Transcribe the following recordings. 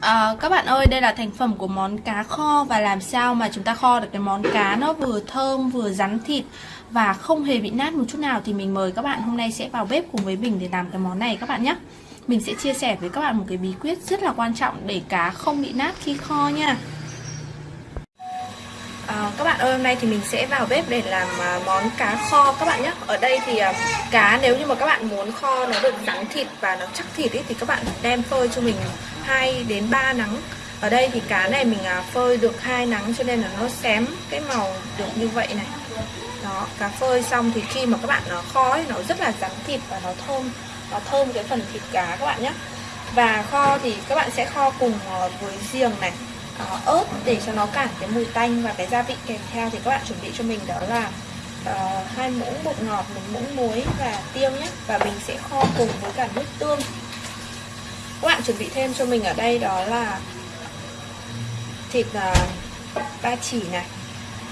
À, các bạn ơi, đây là thành phẩm của món cá kho và làm sao mà chúng ta kho được cái món cá nó vừa thơm vừa rắn thịt và không hề bị nát một chút nào thì mình mời các bạn hôm nay sẽ vào bếp cùng với mình để làm cái món này các bạn nhé. Mình sẽ chia sẻ với các bạn một cái bí quyết rất là quan trọng để cá không bị nát khi kho nha. À, các bạn ơi hôm nay thì mình sẽ vào bếp để làm à, món cá kho các bạn nhé Ở đây thì à, cá nếu như mà các bạn muốn kho nó được rắn thịt và nó chắc thịt ý, thì các bạn đem phơi cho mình 2 đến 3 nắng. Ở đây thì cá này mình à, phơi được hai nắng cho nên là nó xém cái màu được như vậy này. Đó, cá phơi xong thì khi mà các bạn nó kho ấy, nó rất là rắn thịt và nó thơm Nó thơm cái phần thịt cá các bạn nhé Và kho thì các bạn sẽ kho cùng à, với riềng này ớt để cho nó cản cái mùi tanh và cái gia vị kèm theo thì các bạn chuẩn bị cho mình đó là uh, hai muỗng bột ngọt một muỗng muối và tiêu nhé. Và mình sẽ kho cùng với cả nước tương các bạn chuẩn bị thêm cho mình ở đây đó là thịt uh, ba chỉ này.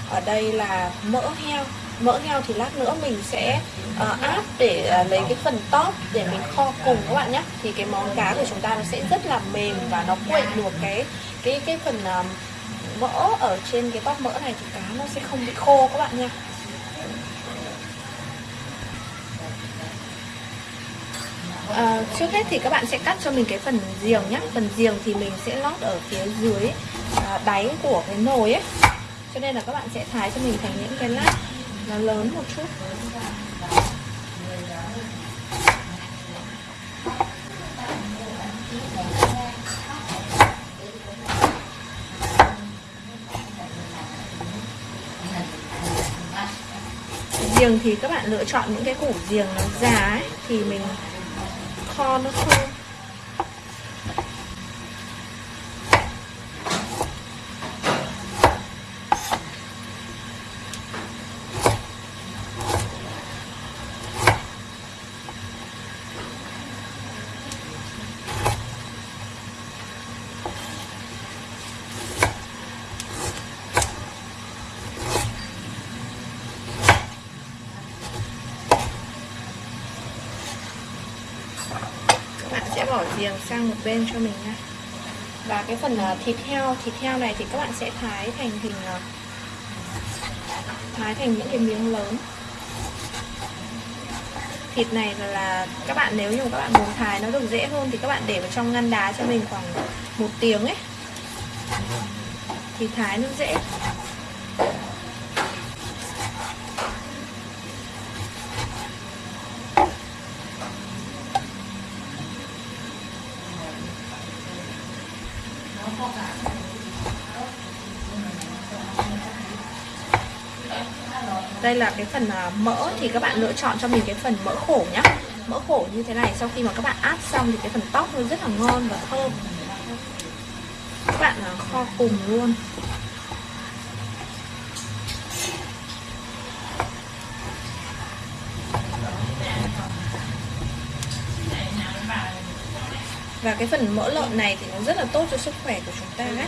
Ở đây là mỡ heo. Mỡ heo thì lát nữa mình sẽ uh, áp để uh, lấy cái phần top để mình kho cùng các bạn nhé. Thì cái món cá của chúng ta nó sẽ rất là mềm và nó quậy được cái cái cái phần uh, mỡ ở trên cái top mỡ này thì cá nó sẽ không bị khô các bạn nha. À, trước hết thì các bạn sẽ cắt cho mình cái phần giềng nhé Phần giềng thì mình sẽ lót ở phía dưới à, đáy của cái nồi ấy. Cho nên là các bạn sẽ thái cho mình thành những cái lát nó lớn một chút. Giềng thì các bạn lựa chọn những cái củ giềng nó già ấy thì mình kho nó thơm sẽ bỏ riềng sang một bên cho mình nha. Và cái phần ờ, thịt heo thịt heo này thì các bạn sẽ thái thành hình ờ, thái thành những cái miếng lớn. Thịt này là, là các bạn nếu như các bạn muốn thái nó được dễ hơn thì các bạn để vào trong ngăn đá cho mình khoảng một tiếng ấy. Thì thái nó dễ. Đây là cái phần à, mỡ thì các bạn lựa chọn cho mình cái phần mỡ khổ nhá. Mỡ khổ như thế này, sau khi mà các bạn áp xong thì cái phần tóc nó rất là ngon và thơm. Các bạn à, kho cùng luôn. Và cái phần mỡ lợn này thì nó rất là tốt cho sức khỏe của chúng ta đấy.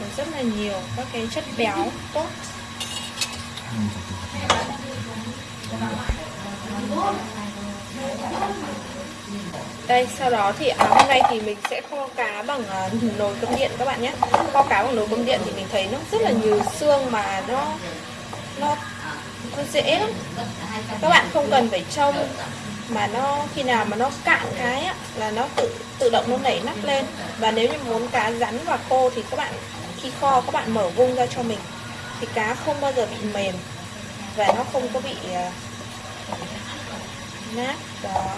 Có rất là nhiều các cái chất béo tốt đây sau đó thì à, hôm nay thì mình sẽ kho cá bằng uh, nồi cơm điện các bạn nhé. Kho cá bằng nồi cơm điện thì mình thấy nó rất là nhiều xương mà nó nó nó dễ lắm. Các bạn không cần phải trông mà nó khi nào mà nó cạn cái á, là nó tự tự động nó nảy nắp lên. Và nếu như muốn cá rắn và khô thì các bạn khi kho các bạn mở vung ra cho mình thì cá không bao giờ bị mềm và nó không có bị à, nát. Đó.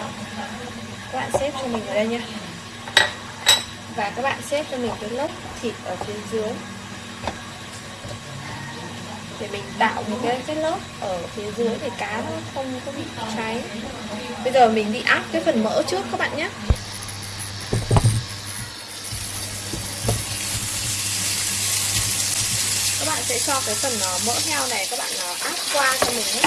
Các bạn xếp cho mình ở đây nha. Và các bạn xếp cho mình cái lớp thịt ở phía dưới. Để mình tạo một cái, cái lớp ở phía dưới để cá nó không có bị cháy. Bây giờ mình đi áp cái phần mỡ trước các bạn nhé các bạn sẽ cho cái phần ờ, mỡ heo này các bạn ờ, áp qua cho mình nhé.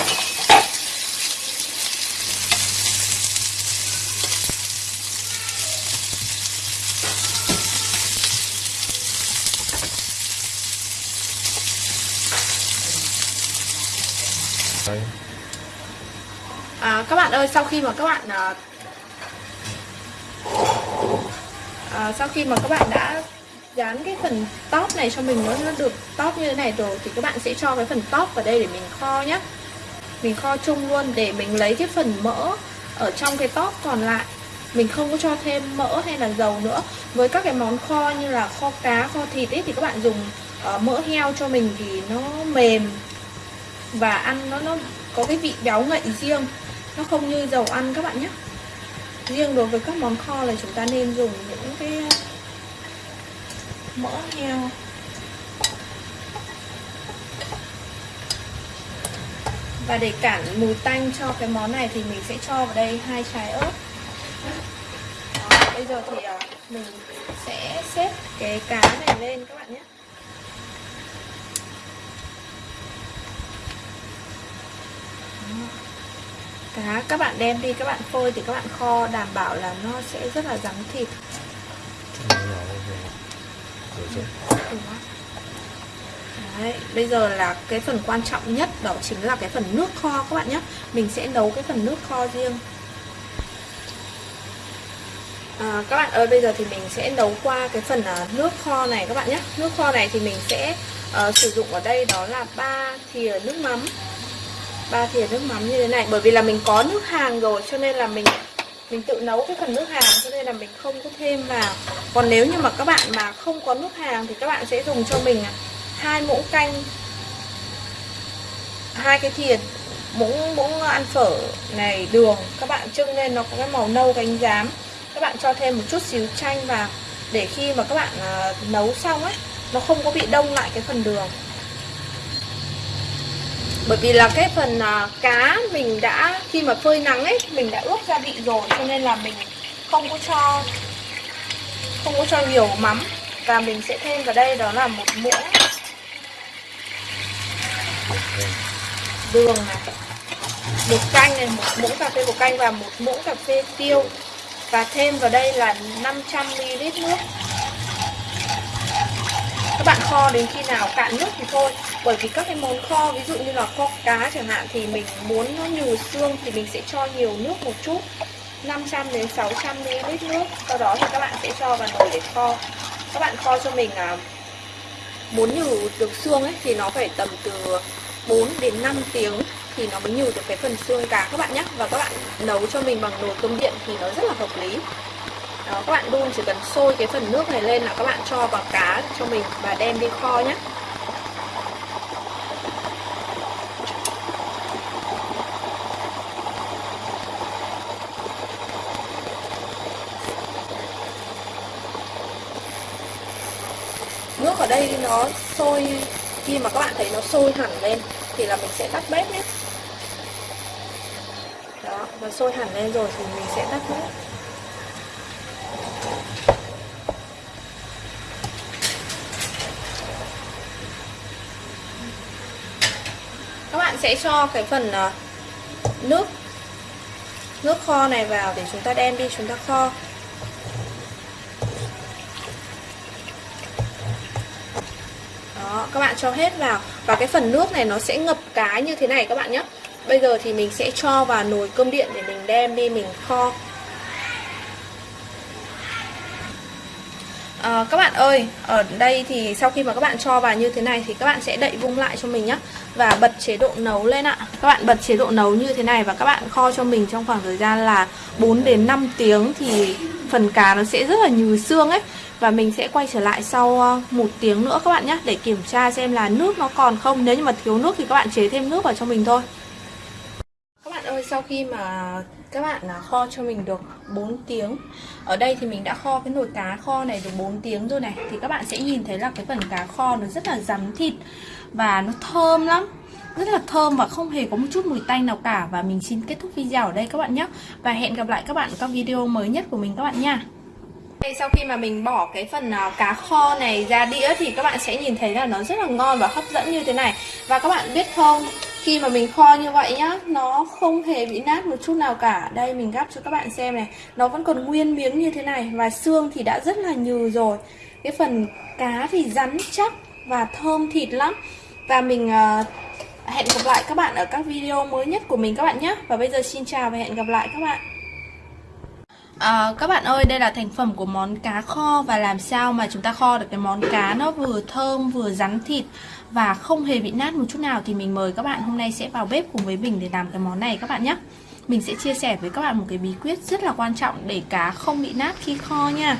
À, các bạn ơi sau khi mà các bạn à, sau khi mà các bạn đã dán cái phần top này cho mình nó, nó được top như thế này rồi thì các bạn sẽ cho cái phần top vào đây để mình kho nhé mình kho chung luôn để mình lấy cái phần mỡ ở trong cái top còn lại. Mình không có cho thêm mỡ hay là dầu nữa. Với các cái món kho như là kho cá kho thịt ấy thì các bạn dùng uh, mỡ heo cho mình thì nó mềm và ăn nó nó có cái vị béo ngậy riêng. Nó không như dầu ăn các bạn nhé riêng đối với các món kho là chúng ta nên dùng những cái mỡ heo. Và để cản mùi tanh cho cái món này thì mình sẽ cho vào đây hai trái ớt. Đó, bây giờ thì à, mình sẽ xếp cái cá này lên các bạn nhé. Cá các bạn đem đi các bạn phơi thì các bạn kho đảm bảo là nó sẽ rất là rắn thịt. Đấy, bây giờ là cái phần quan trọng nhất đó chính là cái phần nước kho các bạn nhé. Mình sẽ nấu cái phần nước kho riêng. À, Các bạn ơi bây giờ thì mình sẽ nấu qua cái phần uh, nước kho này các bạn nhé. Nước kho này thì mình sẽ uh, sử dụng ở đây đó là 3 thìa nước mắm. Ba thìa nước mắm như thế này bởi vì là mình có nước hàng rồi cho nên là mình mình tự nấu cái phần nước hàng cho nên là mình không có thêm vào. Còn nếu như mà các bạn mà không có nước hàng thì các bạn sẽ dùng cho mình à, hai muỗng canh, hai cái thìa, muỗng muỗng ăn phở này, đường. Các bạn trưng lên, nó có cái màu nâu cánh giám. Các bạn cho thêm một chút xíu chanh vào, để khi mà các bạn à, nấu xong ấy nó không có bị đông lại cái phần đường bởi vì là cái phần uh, cá mình đã khi mà phơi nắng ấy mình đã ướp gia vị rồi cho nên là mình không có cho không có cho nhiều mắm. Và mình sẽ thêm vào đây đó là một muỗng đường này. Bột canh này một muỗng cà phê bột canh và một muỗng cà phê tiêu. Và thêm vào đây là 500ml nước. Các bạn kho đến khi nào cạn nước thì thôi bởi vì các cái món kho ví dụ như là kho cá chẳng hạn thì mình muốn nó nhừ xương thì mình sẽ cho nhiều nước một chút. 500 đến 600 ml nước. Sau đó thì các bạn sẽ cho vào nồi để kho. Các bạn kho cho mình à, muốn nhừ được xương ấy thì nó phải tầm từ 4 đến 5 tiếng thì nó mới nhừ được cái phần xương cá các bạn nhé. Và các bạn nấu cho mình bằng nồi cơm điện thì nó rất là hợp lý. Đó, các bạn đun chỉ cần sôi cái phần nước này lên là các bạn cho vào cá cho mình và đem đi kho nhé. Nước ở đây nó sôi, khi mà các bạn thấy nó sôi hẳn lên thì là mình sẽ tắt bếp nhé. Đó, nó sôi hẳn lên rồi thì mình sẽ tắt bếp. Các bạn sẽ cho cái phần ờ, nước nước kho này vào để chúng ta đem đi, chúng ta kho. Đó các bạn cho hết vào. Và cái phần nước này nó sẽ ngập cá như thế này các bạn nhé. Bây giờ thì mình sẽ cho vào nồi cơm điện để mình đem đi mình kho. À, các bạn ơi, ở đây thì sau khi mà các bạn cho vào như thế này thì các bạn sẽ đậy vung lại cho mình nhé. Và bật chế độ nấu lên ạ. Các bạn bật chế độ nấu như thế này và các bạn kho cho mình trong khoảng thời gian là 4 đến 5 tiếng thì phần cá nó sẽ rất là nhừ xương ấy. Và mình sẽ quay trở lại sau ờ, một tiếng nữa các bạn nhé Để kiểm tra xem là nước nó còn không. Nếu như mà thiếu nước thì các bạn chế thêm nước vào cho mình thôi. Các bạn ơi, sau khi mà các bạn là kho cho mình được 4 tiếng. Ở đây thì mình đã kho cái nồi cá kho này được 4 tiếng rồi này. Thì các bạn sẽ nhìn thấy là cái phần cá kho nó rất là rắn thịt và nó thơm lắm. Rất là thơm và không hề có một chút mùi tanh nào cả. Và mình xin kết thúc video ở đây các bạn nhé. Và hẹn gặp lại các bạn ở các video mới nhất của mình các bạn nha. Đây, sau khi mà mình bỏ cái phần uh, cá kho này ra đĩa thì các bạn sẽ nhìn thấy là nó rất là ngon và hấp dẫn như thế này. Và các bạn biết không, khi mà mình kho như vậy nhá, nó không hề bị nát một chút nào cả. Đây mình gắp cho các bạn xem này, nó vẫn còn nguyên miếng như thế này Và xương thì đã rất là nhừ rồi. Cái phần cá thì rắn chắc và thơm thịt lắm. Và mình uh, hẹn gặp lại các bạn ở các video mới nhất của mình các bạn nhé Và bây giờ xin chào và hẹn gặp lại các bạn. À, các bạn ơi, đây là thành phẩm của món cá kho và làm sao mà chúng ta kho được cái món cá nó vừa thơm vừa rắn thịt và không hề bị nát một chút nào thì mình mời các bạn hôm nay sẽ vào bếp cùng với mình để làm cái món này các bạn nhé. Mình sẽ chia sẻ với các bạn một cái bí quyết rất là quan trọng để cá không bị nát khi kho nha.